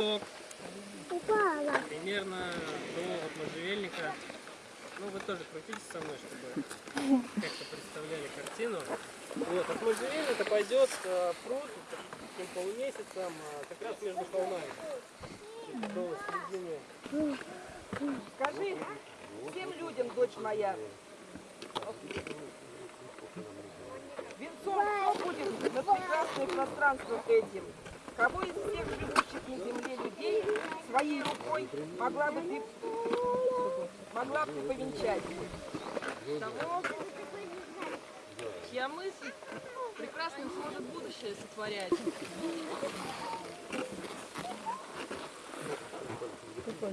песок Упала. примерно до от можжевельника. Ну, вы тоже крутитесь со мной, чтобы как-то представляли картину. Вот, от можжевельника пойдет э, пруд таким полумесяцем э, как раз между холмами. Середины. Скажи всем людям, дочь моя, венцом кто будет над прекрасным пространством этим? Кого из всех своей рукой могла бы ты, могла бы ты повенчать? того, чья мысль прекрасным сможет будущее сотворять. Так,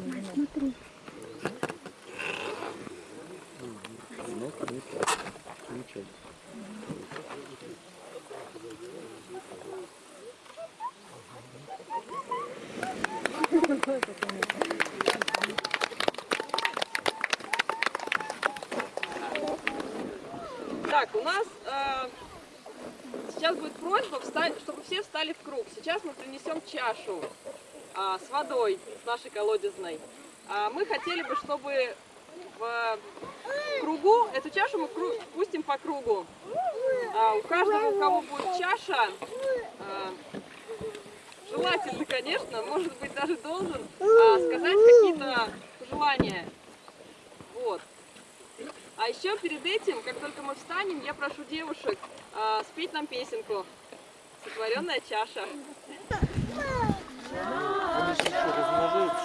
у нас э, сейчас будет просьба, встать, чтобы все встали в круг. Сейчас мы принесем чашу а, с водой, с нашей колодезной. А, мы хотели бы, чтобы в кругу, эту чашу мы кру- пустим по кругу. А, у каждого, у кого будет чаша, а, желательно, конечно, может быть даже должен а, сказать какие-то пожелания. Вот. А еще перед этим, как только мы встанем, я прошу девушек а, спеть нам песенку. Сотворенная чаша. Сотворенная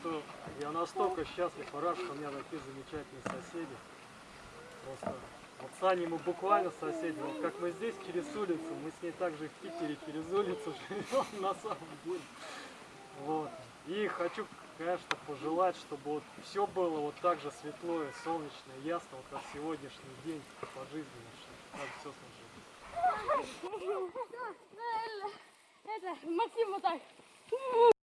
что я настолько счастлив и рад, что у меня такие замечательные соседи. Просто вот с Аней мы буквально соседи. Вот как мы здесь через улицу, мы с ней также в Питере через улицу живем на самом деле. Вот. И хочу, конечно, пожелать, чтобы вот все было вот так же светло и солнечно, и ясно, вот как сегодняшний день по жизни, чтобы все сложилось. Это, Максим вот так.